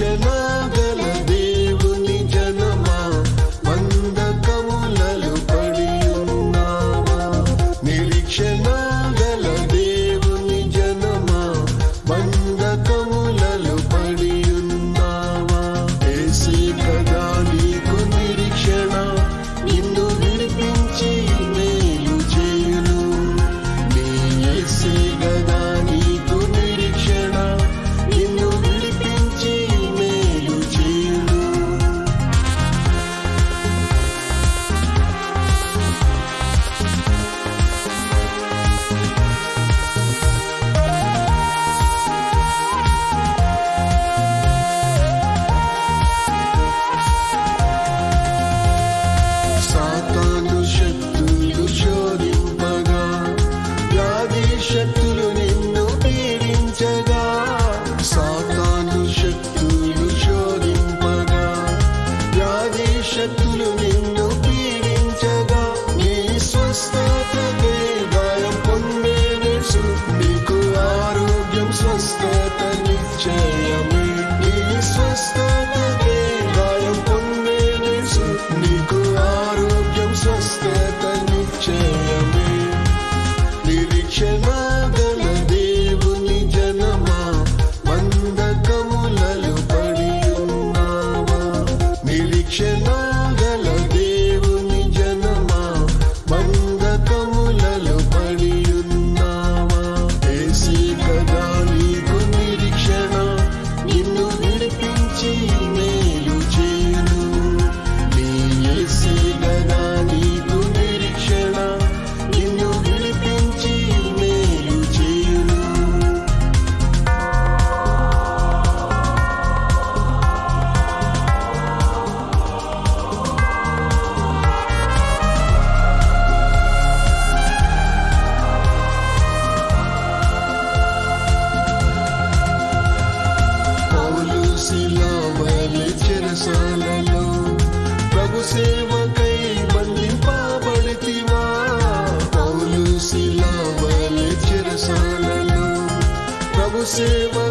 chemin. kitchen. ಸೇವಾ